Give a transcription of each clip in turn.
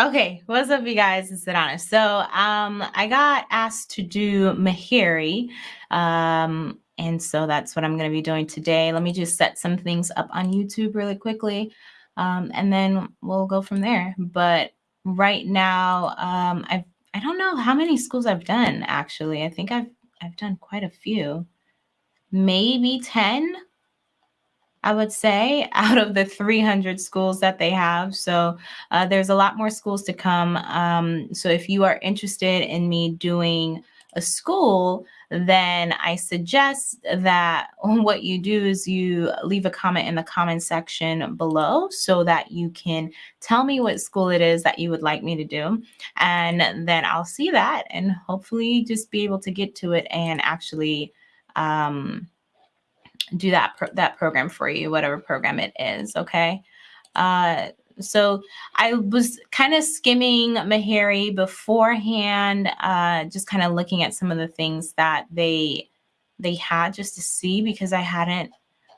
Okay, what's up, you guys? It's Sedona. So, um, I got asked to do Meharry, um, and so that's what I'm going to be doing today. Let me just set some things up on YouTube really quickly, um, and then we'll go from there. But right now, um, I've I don't know how many schools I've done actually. I think I've I've done quite a few, maybe ten. I would say, out of the 300 schools that they have. So uh, there's a lot more schools to come. Um, so if you are interested in me doing a school, then I suggest that what you do is you leave a comment in the comment section below so that you can tell me what school it is that you would like me to do. And then I'll see that and hopefully just be able to get to it and actually um, do that pro- that program for you, whatever program it is. Okay. Uh, so I was kind of skimming Meharry beforehand, uh, just kind of looking at some of the things that they they had just to see because I hadn't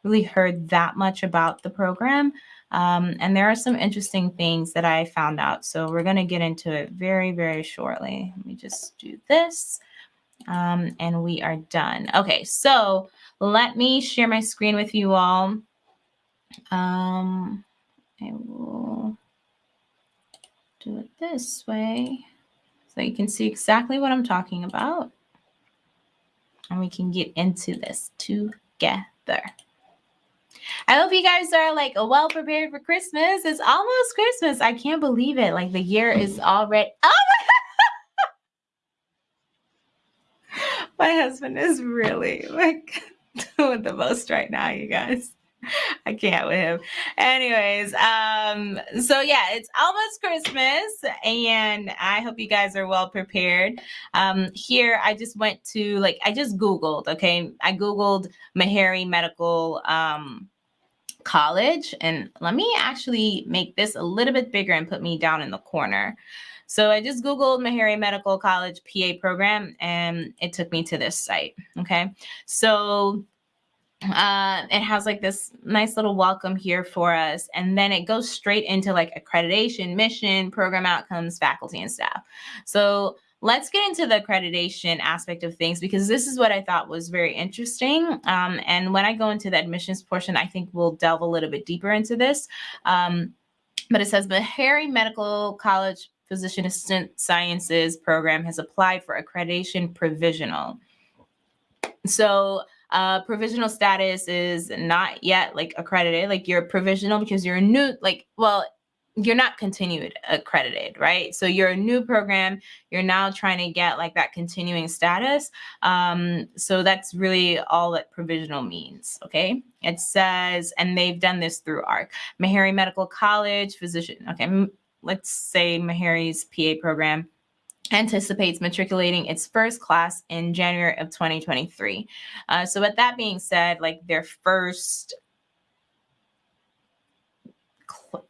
really heard that much about the program. Um, and there are some interesting things that I found out. So we're going to get into it very, very shortly. Let me just do this. Um, and we are done. Okay, so let me share my screen with you all. Um, I will do it this way so you can see exactly what I'm talking about. And we can get into this together. I hope you guys are like well prepared for Christmas. It's almost Christmas. I can't believe it. Like the year is already. Oh my, my husband is really like doing the most right now, you guys. I can't with him. Anyways, um, so yeah, it's almost Christmas, and I hope you guys are well prepared. Um, here, I just went to like I just Googled. Okay, I Googled Meharry Medical um, College, and let me actually make this a little bit bigger and put me down in the corner. So I just Googled Meharry Medical College PA program and it took me to this site. Okay. So uh, it has like this nice little welcome here for us. And then it goes straight into like accreditation, mission, program outcomes, faculty, and staff. So let's get into the accreditation aspect of things because this is what I thought was very interesting. Um, and when I go into the admissions portion, I think we'll delve a little bit deeper into this. Um, but it says Meharry Medical College Physician Assistant Sciences program has applied for accreditation provisional. So uh, provisional status is not yet like accredited. Like you're provisional because you're a new, like, well, you're not continued accredited, right? So you're a new program. You're now trying to get like that continuing status. Um, so that's really all that provisional means. Okay. It says, and they've done this through ARC, Meharry Medical College, physician. Okay let's say Meharry's PA program anticipates matriculating its first class in January of 2023. Uh, so with that being said, like their first,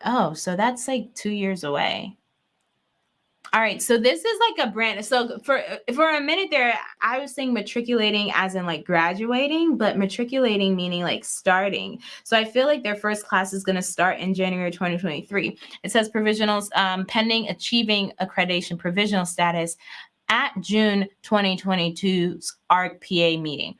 oh, so that's like two years away. All right, so this is like a brand. So for for a minute there, I was saying matriculating as in like graduating, but matriculating meaning like starting. So I feel like their first class is going to start in January 2023. It says provisionals um, pending achieving accreditation provisional status at June 2022's ARC PA meeting.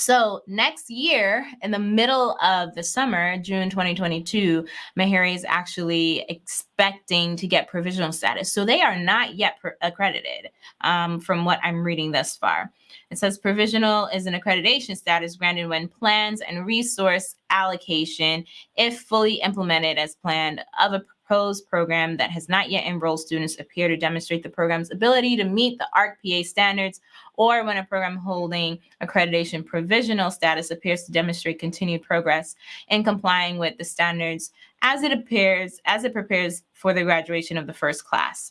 So next year, in the middle of the summer, June 2022, Meharry is actually expecting to get provisional status. So they are not yet accredited um, from what I'm reading thus far. It says provisional is an accreditation status granted when plans and resource allocation, if fully implemented as planned, of a proposed program that has not yet enrolled students appear to demonstrate the program's ability to meet the ARC-PA standards, or when a program holding accreditation provisional status appears to demonstrate continued progress in complying with the standards as it appears as it prepares for the graduation of the first class.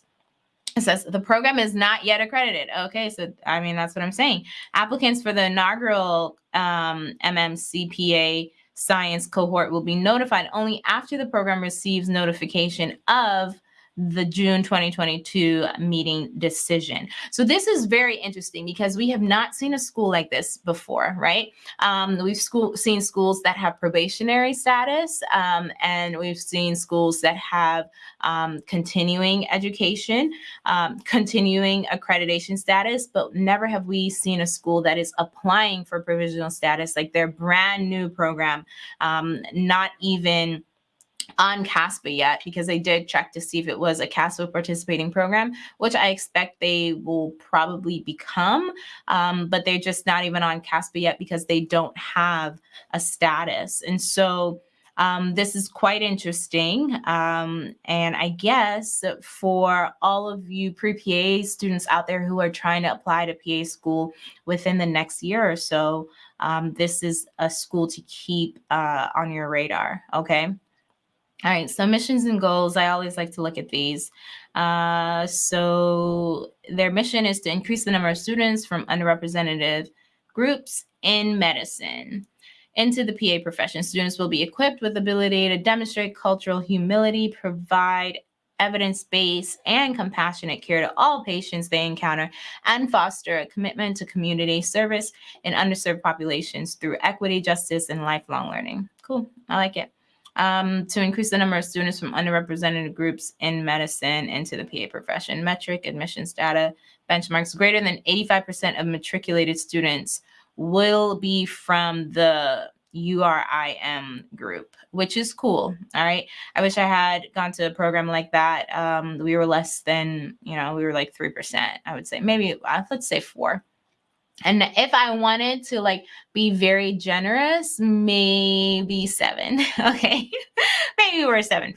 It says the program is not yet accredited. Okay, so I mean that's what I'm saying. Applicants for the inaugural um, MMCPA science cohort will be notified only after the program receives notification of the June 2022 meeting decision. So this is very interesting because we have not seen a school like this before, right? Um, we've school, seen schools that have probationary status, um, and we've seen schools that have um, continuing education, um, continuing accreditation status, but never have we seen a school that is applying for provisional status, like their brand new program, um, not even on CASPA yet because they did check to see if it was a CASPA participating program, which I expect they will probably become, um, but they're just not even on CASPA yet because they don't have a status. And so um, this is quite interesting. Um, and I guess for all of you pre-PA students out there who are trying to apply to PA school within the next year or so, um, this is a school to keep uh, on your radar, okay? All right, so missions and goals. I always like to look at these. Uh, so their mission is to increase the number of students from underrepresented groups in medicine into the PA profession. Students will be equipped with ability to demonstrate cultural humility, provide evidence-based and compassionate care to all patients they encounter, and foster a commitment to community service in underserved populations through equity, justice, and lifelong learning. Cool, I like it um, to increase the number of students from underrepresented groups in medicine into the PA profession. Metric admissions data benchmarks greater than 85% of matriculated students will be from the URIM group, which is cool. All right. I wish I had gone to a program like that. Um, we were less than, you know, we were like 3%, I would say, maybe uh, let's say four. And if I wanted to like be very generous, maybe seven. Okay. maybe we're 7%.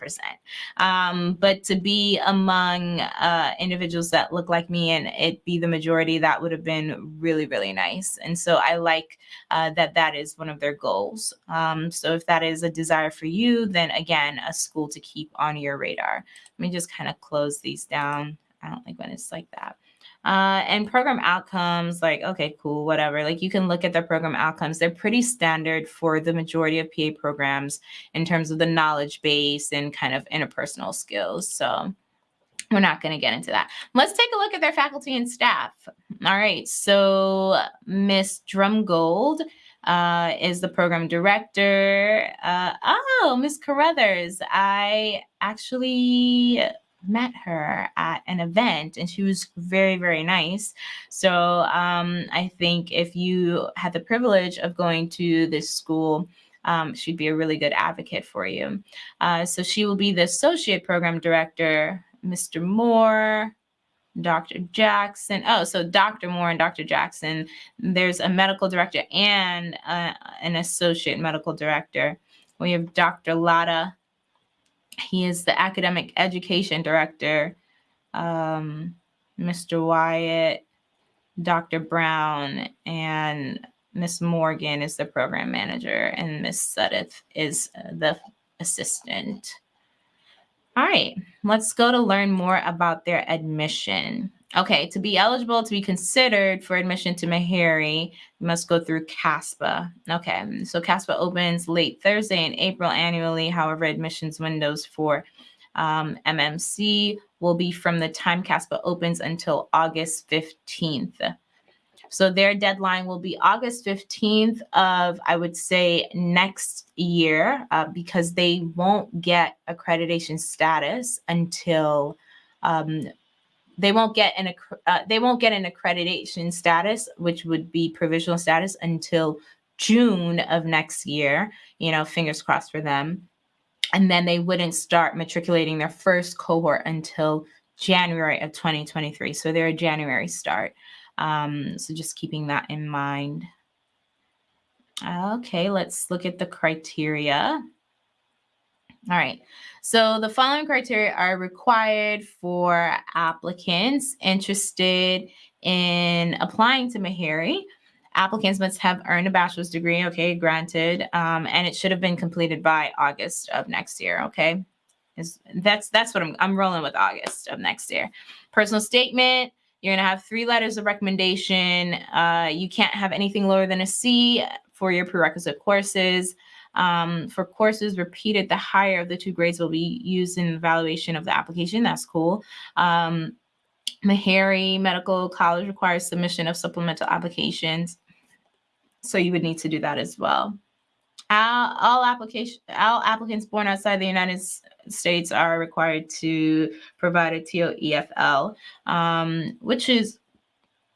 Um, but to be among uh, individuals that look like me and it be the majority, that would have been really, really nice. And so I like uh, that that is one of their goals. Um, so if that is a desire for you, then again, a school to keep on your radar. Let me just kind of close these down. I don't like when it's like that. Uh, and program outcomes, like, okay, cool, whatever. Like you can look at the program outcomes. They're pretty standard for the majority of PA programs in terms of the knowledge base and kind of interpersonal skills. So we're not going to get into that. Let's take a look at their faculty and staff. All right, so Miss Drumgold uh, is the program director. Uh, oh, Miss Carruthers, I actually met her at an event and she was very, very nice. So um, I think if you had the privilege of going to this school, um, she'd be a really good advocate for you. Uh, so she will be the associate program director, Mr. Moore, Dr. Jackson. Oh, so Dr. Moore and Dr. Jackson. There's a medical director and uh, an associate medical director. We have Dr. Lada he is the academic education director, um, Mr. Wyatt, Dr. Brown, and Miss Morgan is the program manager, and Miss Sudeth is the assistant. All right, let's go to learn more about their admission. Okay, to be eligible to be considered for admission to Meharry, you must go through CASPA. Okay, so CASPA opens late Thursday in April annually. However, admissions windows for um, MMC will be from the time CASPA opens until August 15th. So their deadline will be August 15th of, I would say, next year uh, because they won't get accreditation status until um, they won't get an uh, they won't get an accreditation status, which would be provisional status until June of next year. You know, fingers crossed for them. And then they wouldn't start matriculating their first cohort until January of 2023. So they're a January start. Um, so just keeping that in mind. Okay, let's look at the criteria. All right. So the following criteria are required for applicants interested in applying to Meharry. Applicants must have earned a bachelor's degree, okay, granted, um, and it should have been completed by August of next year, okay? Is that's that's what I'm I'm rolling with August of next year. Personal statement, you're gonna have three letters of recommendation. Uh, you can't have anything lower than a C for your prerequisite courses. Um, for courses repeated, the higher of the two grades will be used in evaluation of the application. That's cool. Um, Meharry Medical College requires submission of supplemental applications. So you would need to do that as well. All, all application all applicants born outside the United States are required to provide a TOEFL, um, which is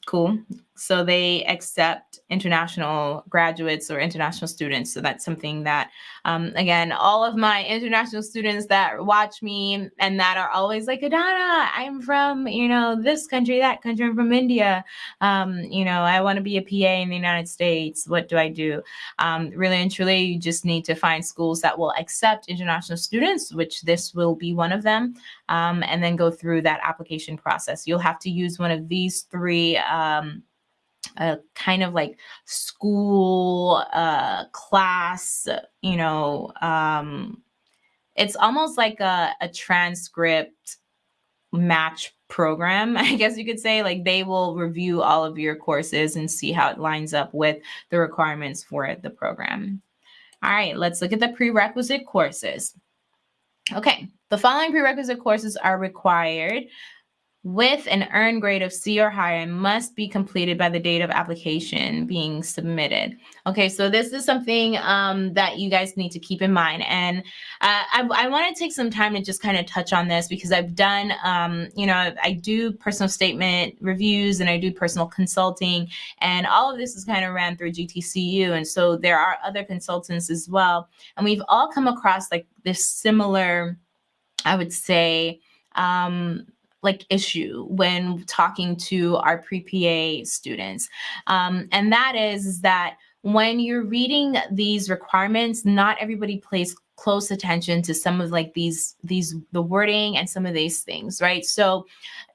cool. So they accept international graduates or international students. So that's something that, um, again, all of my international students that watch me and that are always like, Adana, I'm from, you know, this country, that country, I'm from India. Um, you know, I want to be a PA in the United States. What do I do? Um, really and truly, you just need to find schools that will accept international students, which this will be one of them, um, and then go through that application process. You'll have to use one of these three um, a kind of like school uh, class, you know, um, it's almost like a, a transcript match program, I guess you could say. Like they will review all of your courses and see how it lines up with the requirements for the program. All right, let's look at the prerequisite courses. Okay, the following prerequisite courses are required with an earned grade of C or higher must be completed by the date of application being submitted. Okay, so this is something um, that you guys need to keep in mind. And uh, I, I want to take some time to just kind of touch on this because I've done, um, you know, I do personal statement reviews and I do personal consulting. And all of this is kind of ran through GTCU. And so there are other consultants as well. And we've all come across like this similar, I would say, um, like issue when talking to our pre-PA students. Um, and that is, is that when you're reading these requirements, not everybody plays close attention to some of like these these the wording and some of these things right so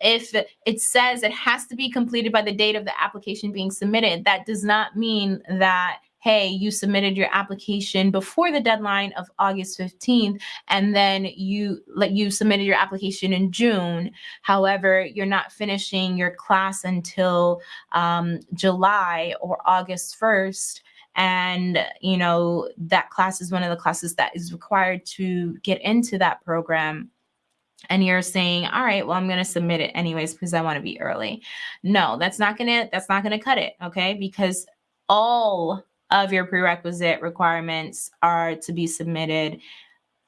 if it says it has to be completed by the date of the application being submitted that does not mean that hey, you submitted your application before the deadline of August 15th, and then you like you submitted your application in June. However, you're not finishing your class until um, July or August 1st and you know that class is one of the classes that is required to get into that program. And you're saying all right well i'm going to submit it anyways because i want to be early. No that's not going to that's not going to cut it okay? Because all of your prerequisite requirements are to be submitted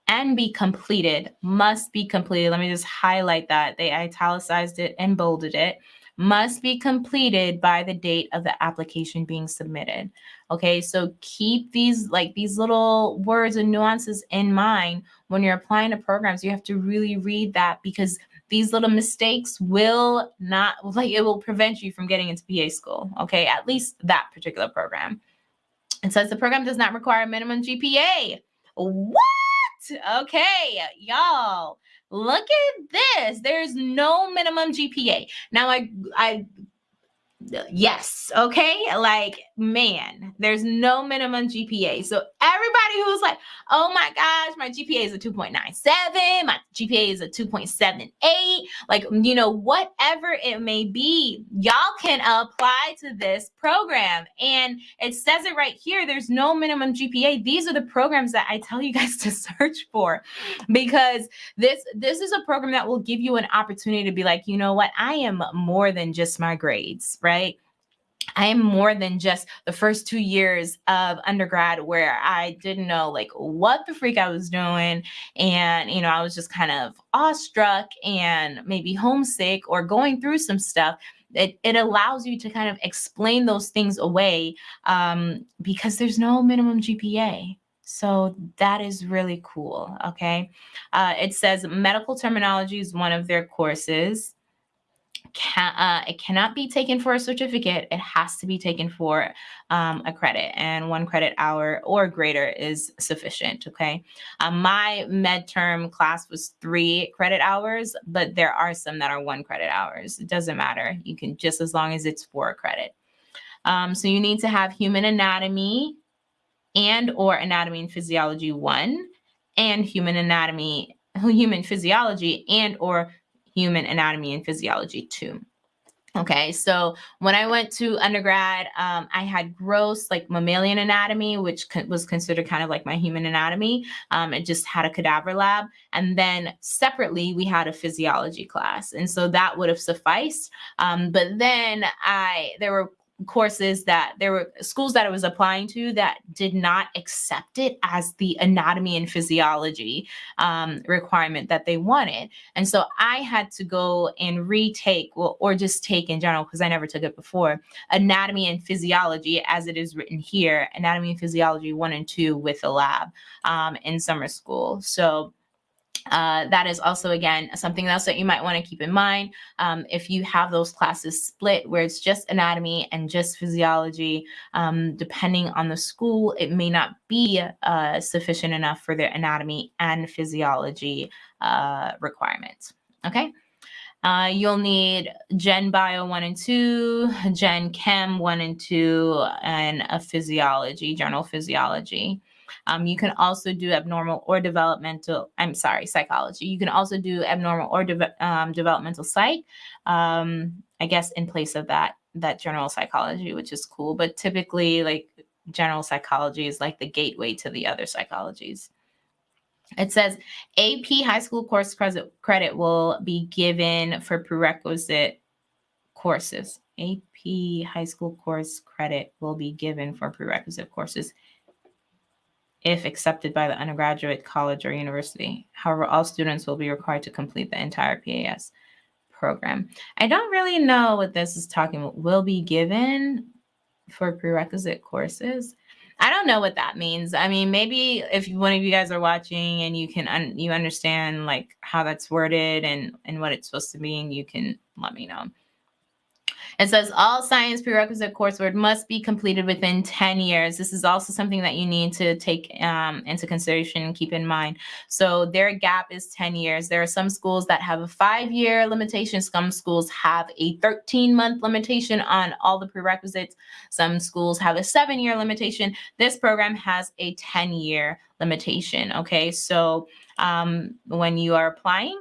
and be completed, must be completed. Let me just highlight that. They italicized it and bolded it. Must be completed by the date of the application being submitted. Okay, so keep these like these little words and nuances in mind when you're applying to programs. You have to really read that because these little mistakes will not like it will prevent you from getting into PA school. Okay, at least that particular program. It says the program does not require a minimum GPA. What? Okay, y'all, look at this. There's no minimum GPA. Now, I, I yes okay? Like man there's no minimum gpa so everybody who's like oh my gosh my gpa is a 2.97 my gpa is a 2.78 like you know whatever it may be y'all can apply to this program. And it says it right here there's no minimum gpa these are the programs that i tell you guys to search for because this this is a program that will give you an opportunity to be like you know what? I am more than just my grades right right? I am more than just the first two years of undergrad where I didn't know like what the freak I was doing. And, you know, I was just kind of awestruck and maybe homesick or going through some stuff. It, it allows you to kind of explain those things away um, because there's no minimum GPA. So that is really cool. Okay. Uh, it says medical terminology is one of their courses can, uh, it cannot be taken for a certificate. It has to be taken for um, a credit and one credit hour or greater is sufficient. Okay. Um, my med term class was three credit hours, but there are some that are one credit hours. It doesn't matter. You can just as long as it's for a credit. Um, so you need to have human anatomy and or anatomy and physiology one and human anatomy human physiology and or Human Anatomy and Physiology too. Okay, so when I went to undergrad, um, I had gross like mammalian anatomy, which co- was considered kind of like my human anatomy. Um, it just had a cadaver lab. And then separately, we had a physiology class. And so that would have sufficed. Um, but then I, there were courses that there were schools that I was applying to that did not accept it as the anatomy and physiology um, requirement that they wanted. And so I had to go and retake, well, or just take in general, because I never took it before, anatomy and physiology as it is written here, anatomy and physiology one and two with a lab um, in summer school. So uh, that is also, again, something else that you might want to keep in mind. Um, if you have those classes split where it's just anatomy and just physiology, um, depending on the school, it may not be uh, sufficient enough for their anatomy and physiology uh, requirements. Okay. Uh, you'll need Gen Bio 1 and 2, Gen Chem 1 and 2, and a physiology, general physiology. Um, you can also do abnormal or developmental, I'm sorry, psychology. You can also do abnormal or de um, developmental psych, um, I guess in place of that, that general psychology, which is cool. But typically like general psychology is like the gateway to the other psychologies. It says AP high school course credit will be given for prerequisite courses. AP high school course credit will be given for prerequisite courses if accepted by the undergraduate college or university. However, all students will be required to complete the entire PAS program. I don't really know what this is talking about. Will be given for prerequisite courses. I don't know what that means. I mean, maybe if one of you guys are watching and you can un you understand like how that's worded and and what it's supposed to mean, you can let me know. It says all science prerequisite coursework must be completed within 10 years. This is also something that you need to take um, into consideration and keep in mind. So their gap is 10 years. There are some schools that have a five-year limitation. Some schools have a 13-month limitation on all the prerequisites. Some schools have a seven-year limitation. This program has a 10-year limitation, okay? So um, when you are applying,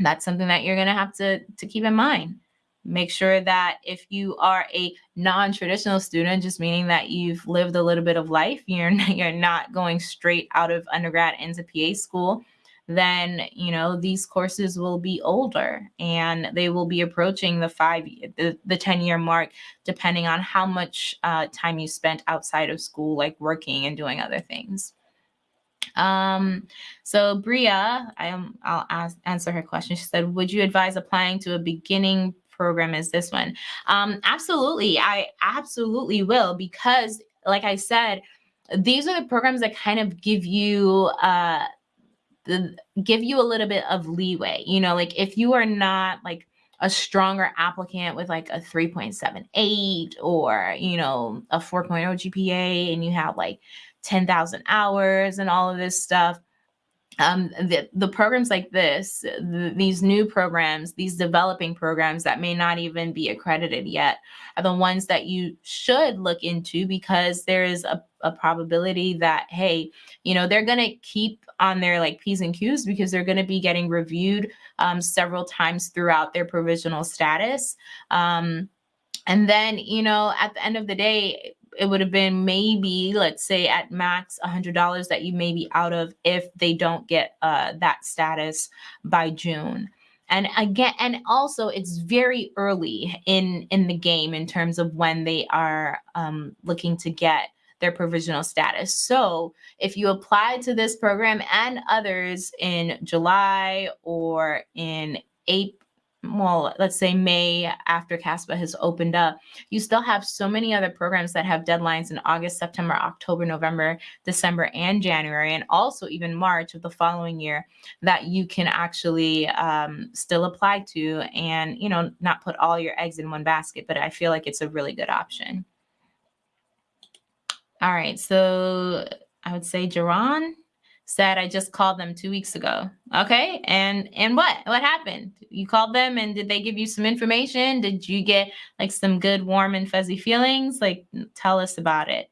that's something that you're going to have to, to keep in mind. Make sure that if you are a non-traditional student, just meaning that you've lived a little bit of life, you're you're not going straight out of undergrad into PA school, then you know these courses will be older and they will be approaching the five the, the 10 year mark depending on how much uh, time you spent outside of school like working and doing other things um, so Bria, I am, I'll ask, answer her question. She said, would you advise applying to a beginning program is this one? Um, absolutely. I absolutely will because like I said, these are the programs that kind of give you uh, the, give you a little bit of leeway. You know, like if you are not like a stronger applicant with like a 3.78 or, you know, a 4.0 GPA and you have like 10,000 hours and all of this stuff, um, the, the programs like this, the, these new programs, these developing programs that may not even be accredited yet are the ones that you should look into because there is a, a probability that, hey, you know, they're going to keep on their like P's and Q's because they're going to be getting reviewed um, several times throughout their provisional status. Um, and then, you know, at the end of the day, it would have been maybe let's say at max hundred dollars that you may be out of if they don't get uh, that status by June. And again, and also it's very early in in the game in terms of when they are um, looking to get their provisional status. So if you apply to this program and others in July or in April, well, let's say May after CASPA has opened up, you still have so many other programs that have deadlines in August, September, October, November, December, and January, and also even March of the following year that you can actually um, still apply to and, you know, not put all your eggs in one basket, but I feel like it's a really good option. All right, so I would say Jerron said I just called them two weeks ago. Okay. And and what? What happened? You called them and did they give you some information? Did you get like some good warm and fuzzy feelings? Like tell us about it.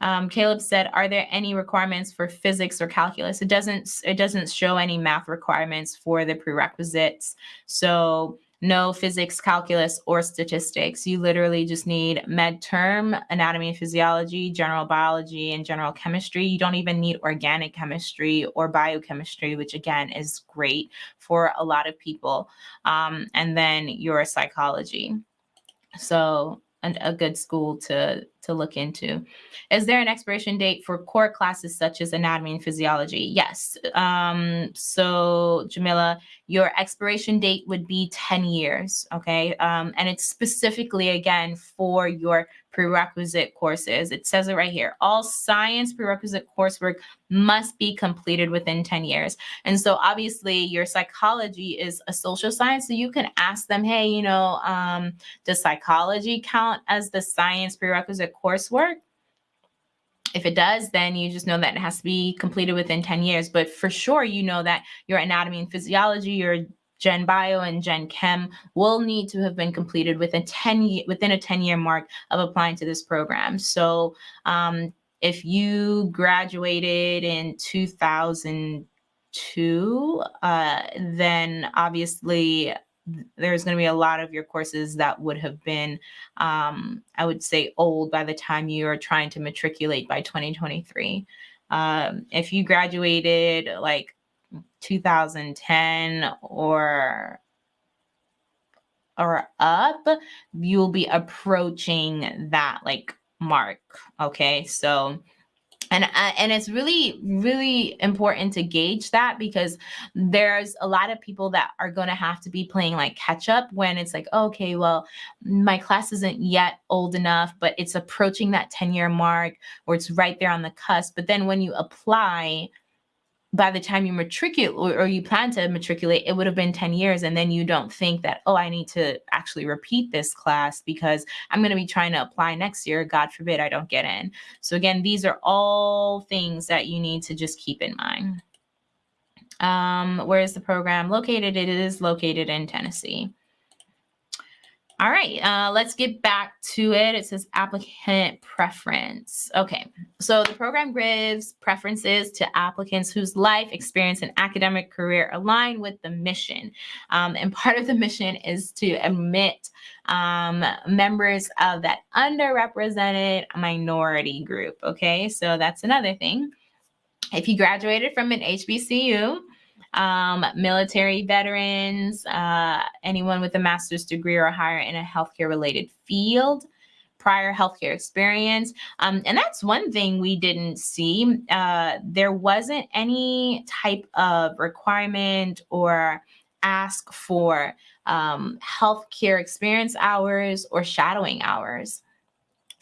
Um, Caleb said, are there any requirements for physics or calculus? It doesn't it doesn't show any math requirements for the prerequisites. So no physics, calculus, or statistics. You literally just need med term, anatomy and physiology, general biology, and general chemistry. You don't even need organic chemistry or biochemistry, which again is great for a lot of people. Um, and then your psychology. So a good school to to look into. Is there an expiration date for core classes such as anatomy and physiology? Yes. Um, so Jamila, your expiration date would be 10 years. Okay. Um, and it's specifically again for your prerequisite courses. It says it right here. All science prerequisite coursework must be completed within 10 years. And so obviously your psychology is a social science. So you can ask them, hey, you know, um, does psychology count as the science prerequisite coursework? If it does, then you just know that it has to be completed within 10 years. But for sure, you know that your anatomy and physiology, your Gen Bio and Gen Chem will need to have been completed within 10 within a 10 year mark of applying to this program. So um, if you graduated in 2002, uh, then obviously there's going to be a lot of your courses that would have been, um, I would say, old by the time you are trying to matriculate by 2023. Um, if you graduated like 2010 or or up, you'll be approaching that like mark. Okay, so and uh, and it's really really important to gauge that because there's a lot of people that are going to have to be playing like catch up when it's like okay well my class isn't yet old enough but it's approaching that 10 year mark or it's right there on the cusp. But then when you apply by the time you matriculate or you plan to matriculate, it would have been 10 years. And then you don't think that, oh, I need to actually repeat this class because I'm going to be trying to apply next year. God forbid I don't get in. So again, these are all things that you need to just keep in mind. Um, where is the program located? It is located in Tennessee. All right, uh, let's get back to it. It says applicant preference. Okay, so the program gives preferences to applicants whose life, experience, and academic career align with the mission. Um, and part of the mission is to admit um, members of that underrepresented minority group. Okay, so that's another thing. If you graduated from an HBCU, um, military veterans, uh, anyone with a master's degree or higher in a healthcare related field, prior healthcare experience. Um, and that's one thing we didn't see. Uh, there wasn't any type of requirement or ask for um, healthcare experience hours or shadowing hours.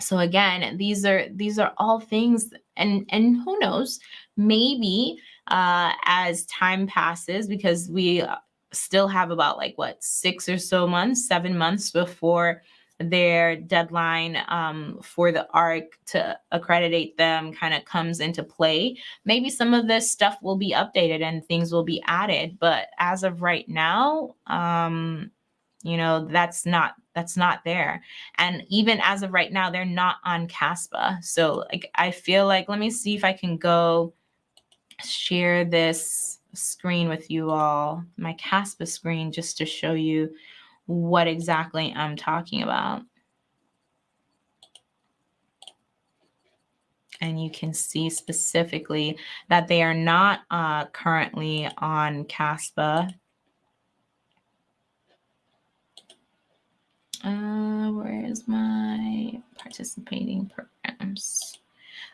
So again, these are these are all things, and and who knows, maybe uh, as time passes because we uh, still have about like what six or so months, seven months before their deadline um, for the ARC to accreditate them kind of comes into play. Maybe some of this stuff will be updated and things will be added, but as of right now, um, you know that's not that's not there and even as of right now they're not on caspa so like i feel like let me see if i can go share this screen with you all, my CASPA screen, just to show you what exactly I'm talking about. And you can see specifically that they are not uh, currently on CASPA. Uh, where is my participating programs?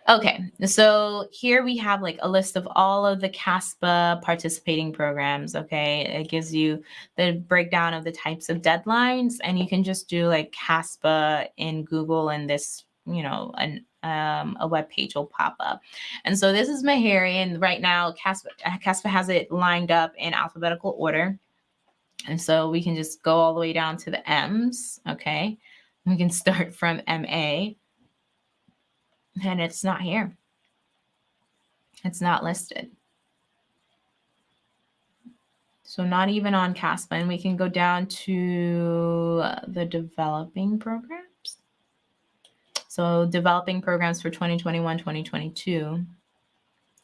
Okay, so here we have like a list of all of the CASPA participating programs. Okay, it gives you the breakdown of the types of deadlines, and you can just do like CASPA in Google, and this, you know, an um, a web page will pop up. And so this is Meharry, and right now CASPA, CASPA has it lined up in alphabetical order. And so we can just go all the way down to the M's. Okay, we can start from MA and it's not here. It's not listed. So not even on CASPA. And we can go down to the developing programs. So developing programs for 2021, 2022.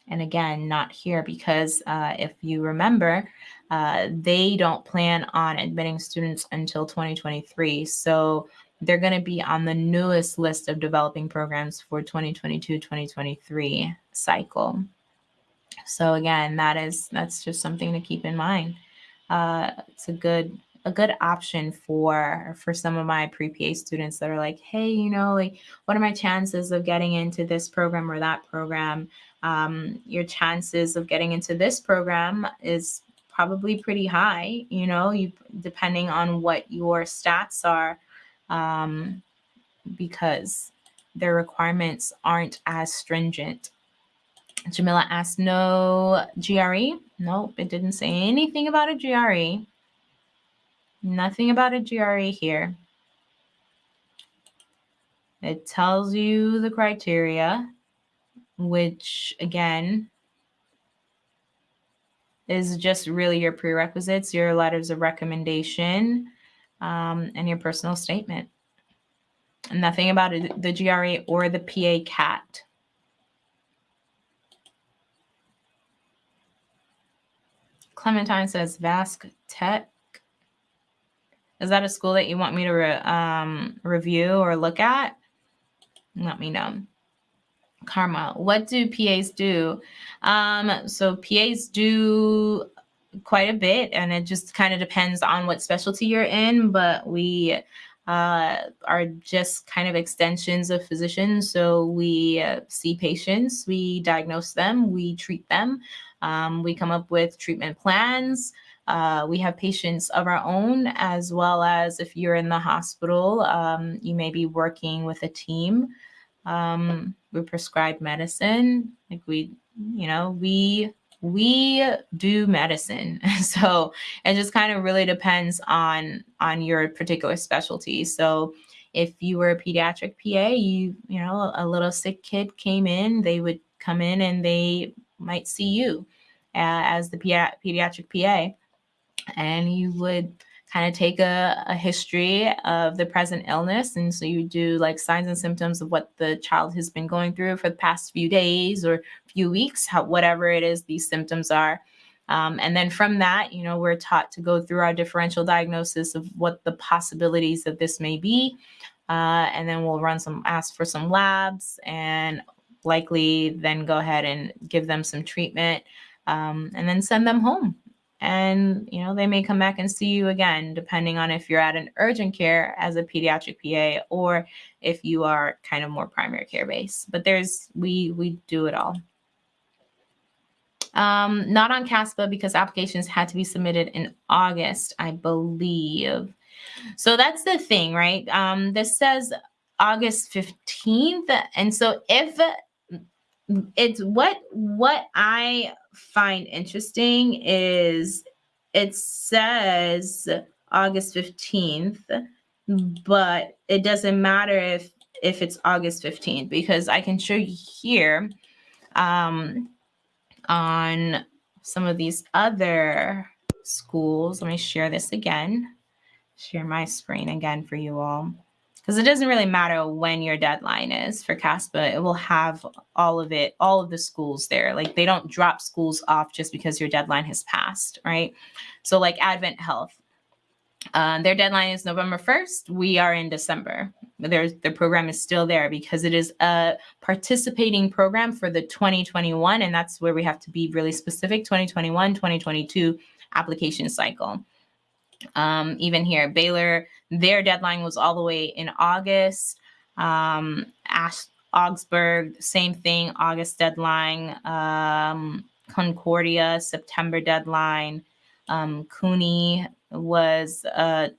And again, not here because uh, if you remember, uh, they don't plan on admitting students until 2023. So they're going to be on the newest list of developing programs for 2022-2023 cycle. So again, that is that's just something to keep in mind. Uh, it's a good a good option for for some of my pre-PA students that are like, hey, you know, like what are my chances of getting into this program or that program? Um, your chances of getting into this program is probably pretty high, you know, you depending on what your stats are, um, because their requirements aren't as stringent. Jamila asked, no GRE? Nope, it didn't say anything about a GRE. Nothing about a GRE here. It tells you the criteria, which again is just really your prerequisites, your letters of recommendation, um, and your personal statement. Nothing about it, the GRE or the PA CAT. Clementine says Vask Tech is that a school that you want me to re um, review or look at? Let me know. Karma, what do PAs do? Um, so PAs do quite a bit and it just kind of depends on what specialty you're in, but we uh, are just kind of extensions of physicians. So we uh, see patients, we diagnose them, we treat them, um, we come up with treatment plans. Uh, we have patients of our own, as well as if you're in the hospital, um, you may be working with a team. Um, we prescribe medicine, like we, you know, we we do medicine. So it just kind of really depends on on your particular specialty. So if you were a pediatric pa you you know a little sick kid came in they would come in and they might see you uh, as the pediatric pa and you would kind of take a, a, history of the present illness. And so you do like signs and symptoms of what the child has been going through for the past few days or few weeks, how, whatever it is these symptoms are. Um, and then from that, you know, we're taught to go through our differential diagnosis of what the possibilities of this may be. Uh, and then we'll run some, ask for some labs and likely then go ahead and give them some treatment um, and then send them home and you know they may come back and see you again depending on if you're at an urgent care as a pediatric PA or if you are kind of more primary care based but there's we we do it all um, not on CASPA because applications had to be submitted in August, I believe. So that's the thing, right? Um, this says August 15th. And so if it's what what I find interesting is it says August 15th, but it doesn't matter if if it's August 15th because I can show you here um, on some of these other schools. Let me share this again, share my screen again for you all because it doesn't really matter when your deadline is for CASPA. It will have all of it, all of the schools there. Like they don't drop schools off just because your deadline has passed, right? So like Advent Health, uh, their deadline is November 1st. We are in December. There's, the program is still there because it is a participating program for the 2021, and that's where we have to be really specific, 2021, 2022 application cycle. Um, even here, Baylor, their deadline was all the way in August. Um, Ash, Augsburg, same thing, August deadline. Um, Concordia, September deadline. Um, CUNY was a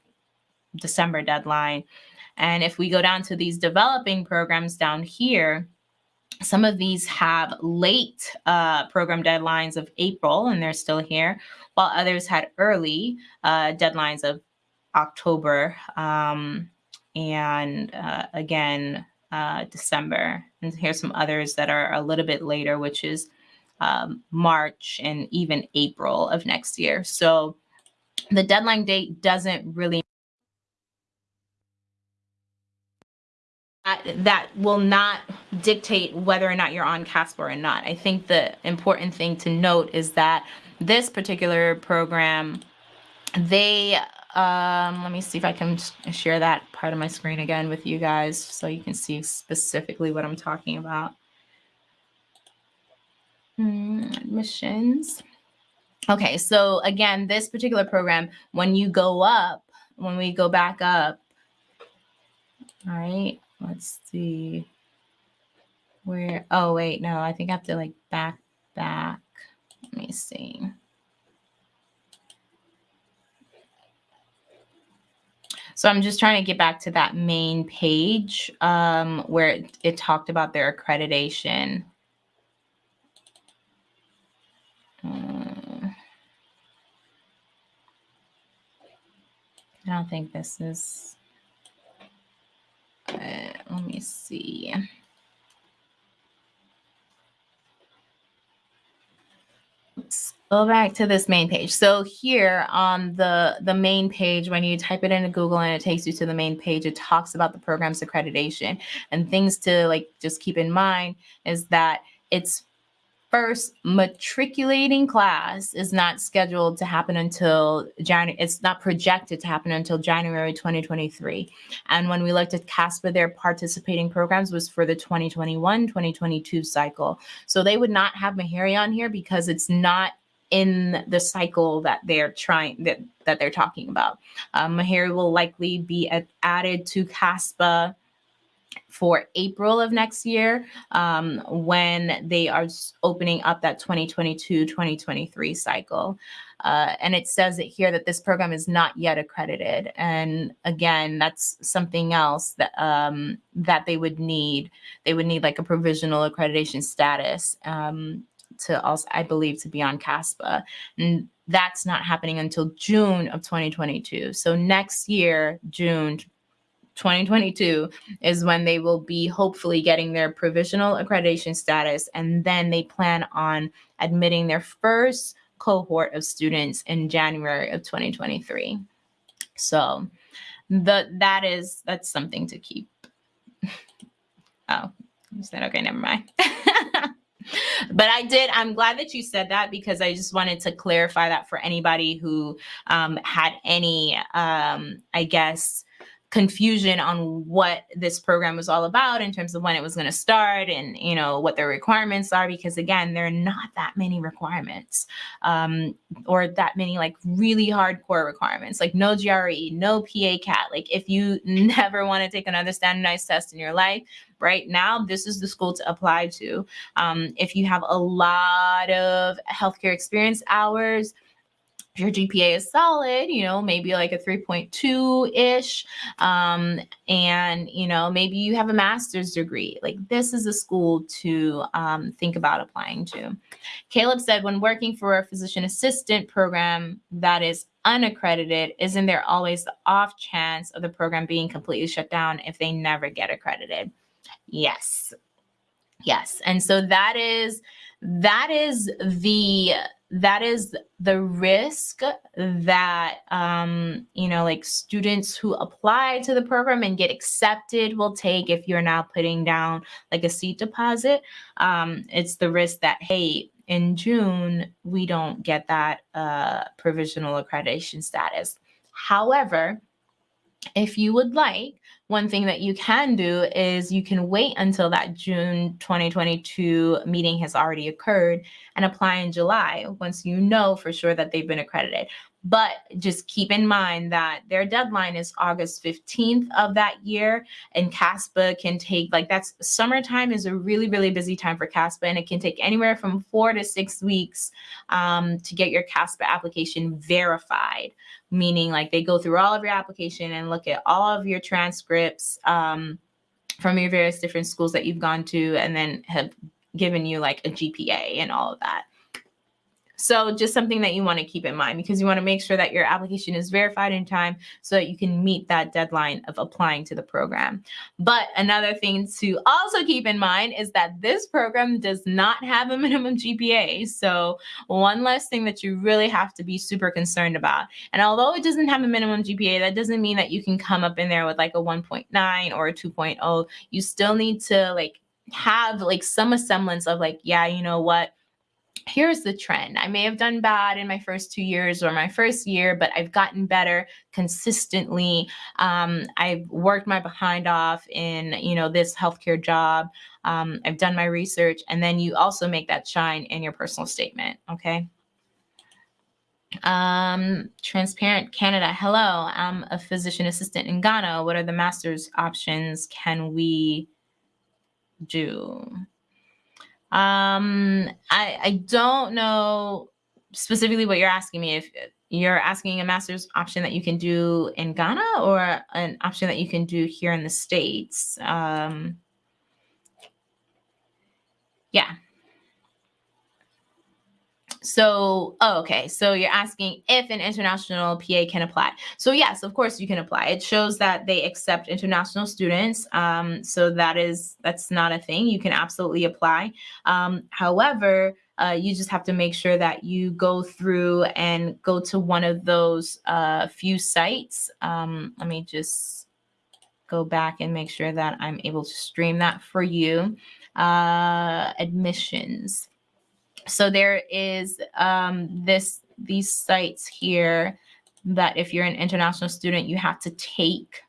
December deadline. And if we go down to these developing programs down here, some of these have late uh, program deadlines of April, and they're still here, while others had early uh, deadlines of October um, and uh, again, uh, December. And here's some others that are a little bit later, which is um, March and even April of next year. So the deadline date doesn't really that will not dictate whether or not you're on CASPA or not. I think the important thing to note is that this particular program, they um, let me see if I can share that part of my screen again with you guys so you can see specifically what I'm talking about. Mm, admissions. Okay, so again, this particular program, when you go up, when we go back up, all right, let's see where, oh, wait, no, I think I have to like back, back. Let me see. So I'm just trying to get back to that main page um, where it, it talked about their accreditation. Uh, I don't think this is, let me see. Go back to this main page. So here on the, the main page, when you type it into Google and it takes you to the main page, it talks about the program's accreditation and things to like just keep in mind is that it's first matriculating class is not scheduled to happen until January. It's not projected to happen until January 2023. And when we looked at CASPA, their participating programs was for the 2021-2022 cycle. So they would not have Meharry on here because it's not in the cycle that they're trying that that they're talking about. Um, Meharry will likely be added to CASPA for April of next year um, when they are opening up that 2022-2023 cycle. Uh, and it says it here that this program is not yet accredited. And again, that's something else that um, that they would need. They would need like a provisional accreditation status um, to also, I believe, to be on CASPA. And that's not happening until June of 2022. So next year, June 2022 is when they will be hopefully getting their provisional accreditation status. And then they plan on admitting their first cohort of students in January of 2023. So the, that is, that's something to keep. oh, you said, okay, never mind. but I did, I'm glad that you said that because I just wanted to clarify that for anybody who um, had any, um, I guess, confusion on what this program was all about in terms of when it was going to start and you know what their requirements are because again there are not that many requirements um, or that many like really hardcore requirements like no GRE no PA CAT. Like if you never want to take another standardized test in your life right now this is the school to apply to. Um, if you have a lot of healthcare experience hours if your GPA is solid, you know, maybe like a 3.2 ish, um, and, you know, maybe you have a master's degree, like this is a school to um, think about applying to. Caleb said, when working for a physician assistant program that is unaccredited, isn't there always the off chance of the program being completely shut down if they never get accredited? Yes. Yes. And so that is, that is the that is the risk that um, you know like students who apply to the program and get accepted will take if you're now putting down like a seat deposit um, it's the risk that hey in june we don't get that uh, provisional accreditation status however if you would like one thing that you can do is you can wait until that June 2022 meeting has already occurred and apply in July once you know for sure that they've been accredited. But just keep in mind that their deadline is August 15th of that year. And CASPA can take, like, that's summertime is a really, really busy time for CASPA. And it can take anywhere from four to six weeks um, to get your CASPA application verified, meaning like they go through all of your application and look at all of your transcripts. Um, from your various different schools that you've gone to and then have given you like a GPA and all of that. So just something that you want to keep in mind because you want to make sure that your application is verified in time so that you can meet that deadline of applying to the program. But another thing to also keep in mind is that this program does not have a minimum GPA. So one less thing that you really have to be super concerned about. And although it doesn't have a minimum GPA, that doesn't mean that you can come up in there with like a 1.9 or a 2.0. You still need to like have like some semblance of like, yeah, you know what? Here's the trend. I may have done bad in my first two years or my first year, but I've gotten better consistently. Um, I've worked my behind off in, you know, this healthcare job. Um, I've done my research, and then you also make that shine in your personal statement. Okay. Um, Transparent Canada. Hello, I'm a physician assistant in Ghana. What are the master's options can we do? Um, I, I don't know specifically what you're asking me. If you're asking a master's option that you can do in Ghana or an option that you can do here in the States. Um, yeah. So, oh, okay. So you're asking if an international PA can apply. So yes, of course you can apply. It shows that they accept international students. Um, so that is that's not a thing. You can absolutely apply. Um, however, uh, you just have to make sure that you go through and go to one of those uh, few sites. Um, let me just go back and make sure that I'm able to stream that for you. Uh, admissions. So there is um, this these sites here that if you're an international student, you have to take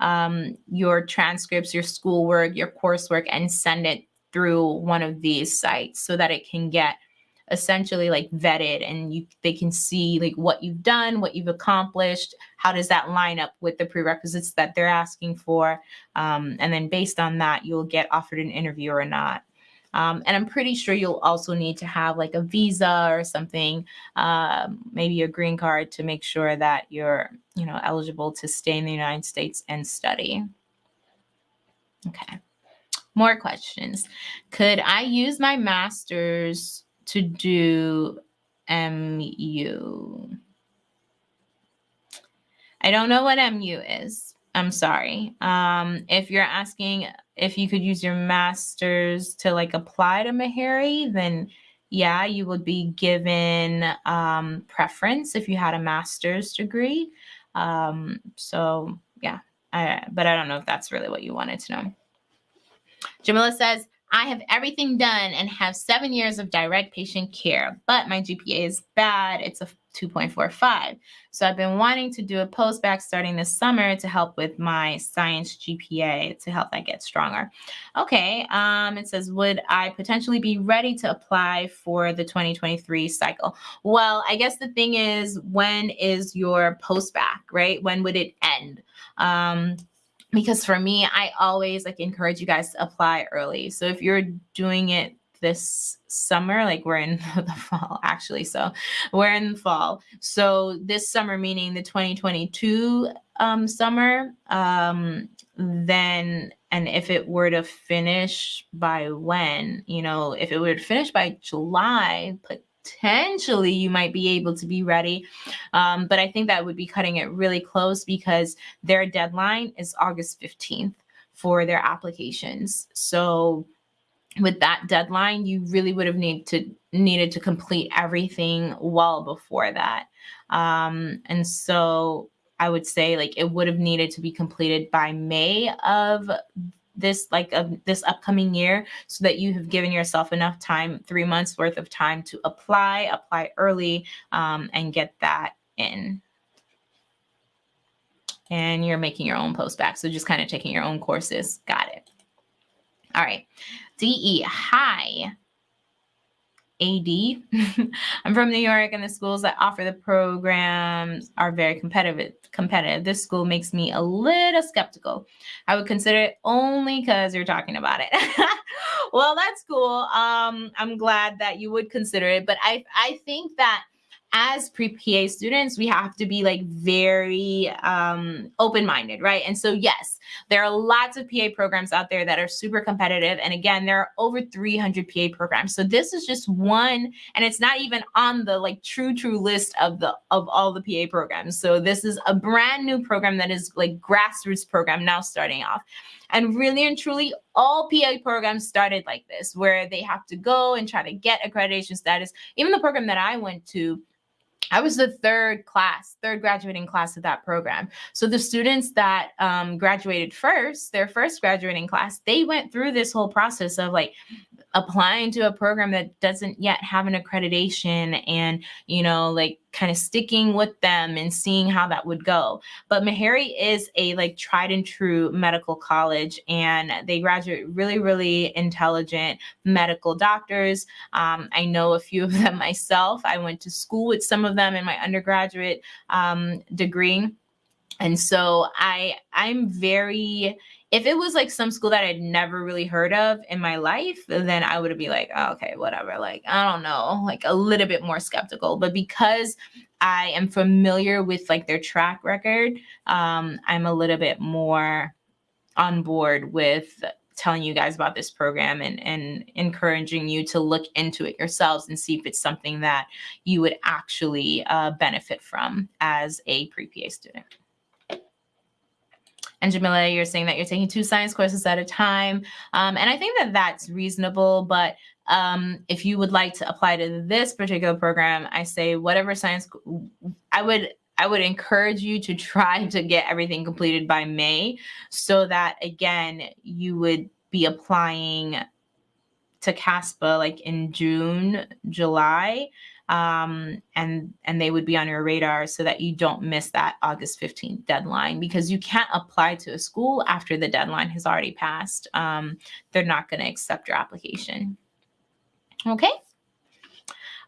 um, your transcripts, your schoolwork, your coursework, and send it through one of these sites so that it can get essentially like vetted and you they can see like what you've done what you've accomplished how does that line up with the prerequisites that they're asking for um, and then based on that you'll get offered an interview or not um, and I'm pretty sure you'll also need to have like a visa or something, uh, maybe a green card to make sure that you're, you know, eligible to stay in the United States and study. Okay. More questions. Could I use my master's to do MU? I don't know what MU is. I'm sorry. Um, if you're asking if you could use your master's to like apply to Meharry, then yeah, you would be given um, preference if you had a master's degree. Um, so yeah, I, but I don't know if that's really what you wanted to know. Jamila says, I have everything done and have seven years of direct patient care, but my GPA is bad. It's a 2.45. So I've been wanting to do a post-bac starting this summer to help with my science GPA to help that get stronger. Okay, um, it says, would I potentially be ready to apply for the 2023 cycle? Well, I guess the thing is, when is your post-bac, right? When would it end? Um, because for me, I always like encourage you guys to apply early. So if you're doing it this summer like we're in the fall actually so we're in the fall. So this summer meaning the 2022 um, summer um, then and if it were to finish by when you know if it were to finish by july potentially you might be able to be ready. Um, but i think that would be cutting it really close because their deadline is august 15th for their applications. So with that deadline, you really would have need to needed to complete everything well before that. Um, and so I would say like it would have needed to be completed by May of this like of this upcoming year so that you have given yourself enough time three months worth of time to apply apply early um, and get that in. And you're making your own post-bac so just kind of taking your own courses. Got it. All right DE, hi. AD. I'm from New York, and the schools that offer the programs are very competitive. Competitive. This school makes me a little skeptical. I would consider it only because you're talking about it. well, that's cool. Um, I'm glad that you would consider it, but I I think that as pre-PA students, we have to be like very um, open-minded, right? And so, yes, there are lots of PA programs out there that are super competitive. And again, there are over 300 PA programs. So this is just one, and it's not even on the like true, true list of the of all the PA programs. So this is a brand new program that is like grassroots program now starting off. And really and truly, all PA programs started like this, where they have to go and try to get accreditation status. Even the program that I went to, I was the third class, third graduating class of that program. So the students that um, graduated first, their first graduating class, they went through this whole process of like applying to a program that doesn't yet have an accreditation and you know like kind of sticking with them and seeing how that would go. But meharry is a like tried and true medical college and they graduate really really intelligent medical doctors. Um, i know a few of them myself. I went to school with some of them in my undergraduate um, degree. And so i i'm very if it was like some school that I'd never really heard of in my life, then I would be like, oh, okay, whatever. Like, I don't know, like a little bit more skeptical. But because I am familiar with like their track record, um, I'm a little bit more on board with telling you guys about this program and, and encouraging you to look into it yourselves and see if it's something that you would actually uh, benefit from as a pre-PA student. And Jamila, you're saying that you're taking two science courses at a time. Um, and I think that that's reasonable. But um, if you would like to apply to this particular program, I say whatever science, I would I would encourage you to try to get everything completed by May so that again, you would be applying to CASPA like in June, July, um, and and they would be on your radar so that you don't miss that August 15th deadline because you can't apply to a school after the deadline has already passed. Um, they're not going to accept your application. Okay.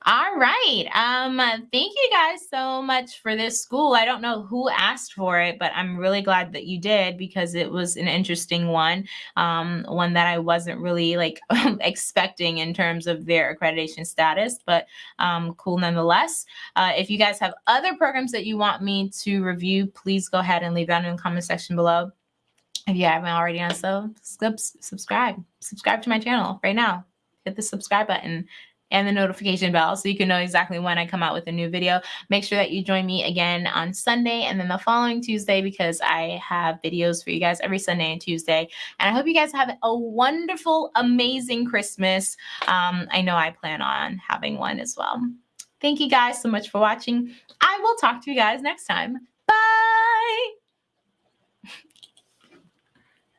All right. Um, thank you guys so much for this school. I don't know who asked for it, but I'm really glad that you did because it was an interesting one. Um, one that I wasn't really like expecting in terms of their accreditation status, but um, cool nonetheless. Uh, if you guys have other programs that you want me to review, please go ahead and leave that in the comment section below. If you haven't already done so, subscribe. Subscribe to my channel right now. Hit the subscribe button and the notification bell so you can know exactly when I come out with a new video. Make sure that you join me again on Sunday and then the following Tuesday because I have videos for you guys every Sunday and Tuesday. And I hope you guys have a wonderful, amazing Christmas. Um, I know I plan on having one as well. Thank you guys so much for watching. I will talk to you guys next time. Bye.